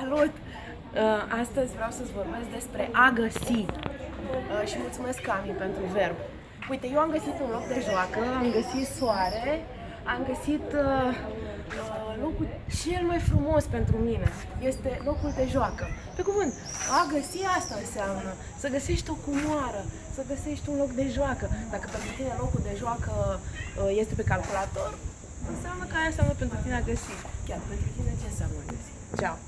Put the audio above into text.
Salut! Uh, astăzi vreau să-ți vorbesc despre a găsi uh, și mulțumesc Cami pentru verb. Uite, eu am găsit un loc de joacă, am găsit soare, am găsit uh, locul cel mai frumos pentru mine. Este locul de joacă. Pe cuvânt, a găsi asta înseamnă să găsești o cumoară, să găsești un loc de joacă. Dacă pentru tine locul de joacă este pe calculator, înseamnă că aia înseamnă pentru tine a găsi. Chiar pentru tine ce înseamnă a găsi? Ciao!